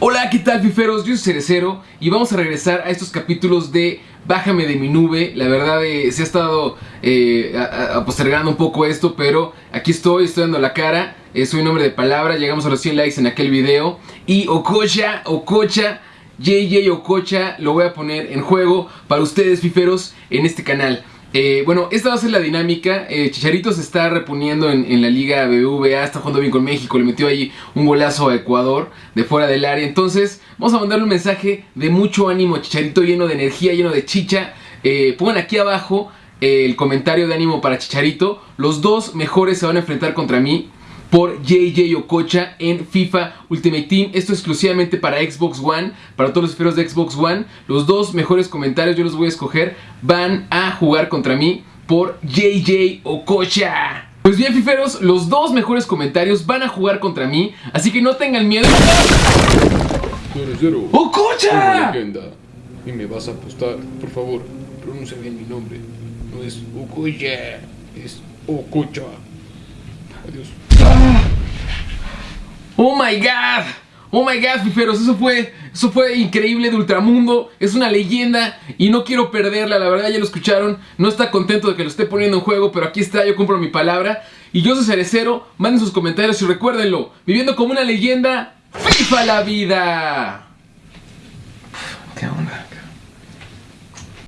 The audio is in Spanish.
Hola, ¿qué tal fiferos? Yo soy Cerecero y vamos a regresar a estos capítulos de Bájame de mi nube. La verdad eh, se ha estado eh, postergando un poco esto, pero aquí estoy, estoy dando la cara. Eh, soy un hombre de palabra, llegamos a los 100 likes en aquel video. Y Ococha, Ococha, JJ Ococha, lo voy a poner en juego para ustedes fiferos en este canal. Eh, bueno, esta va a ser la dinámica. Eh, Chicharito se está reponiendo en, la Liga BBVA, está jugando bien con México, le metió ahí un golazo a Ecuador de fuera del área. Entonces, vamos a mandarle un mensaje de mucho ánimo Chicharito, lleno de energía, lleno de chicha. Eh, pongan aquí abajo el comentario de ánimo para Chicharito. Los dos mejores se van a enfrentar contra mí por JJ Ococha en FIFA Ultimate Team. Esto exclusivamente para Xbox One, para todos los esferos de Xbox One. Los dos mejores comentarios yo los voy a escoger. Van a jugar contra mí por JJ Ococha. Pues bien, fiferos, los dos mejores comentarios van a jugar contra mí, así que no tengan miedo. ¡Ococha! Y me vas a apostar, por favor, pronuncia bien mi nombre. No es Ocoya, es Ococha. Adiós. Oh my god. Oh my god, fiferos, eso fue, eso fue increíble de Ultramundo, es una leyenda y no quiero perderla, la verdad ya lo escucharon, no está contento de que lo esté poniendo en juego, pero aquí está, yo compro mi palabra. Y yo soy Cerecero, manden sus comentarios y recuérdenlo, viviendo como una leyenda, FIFA la vida.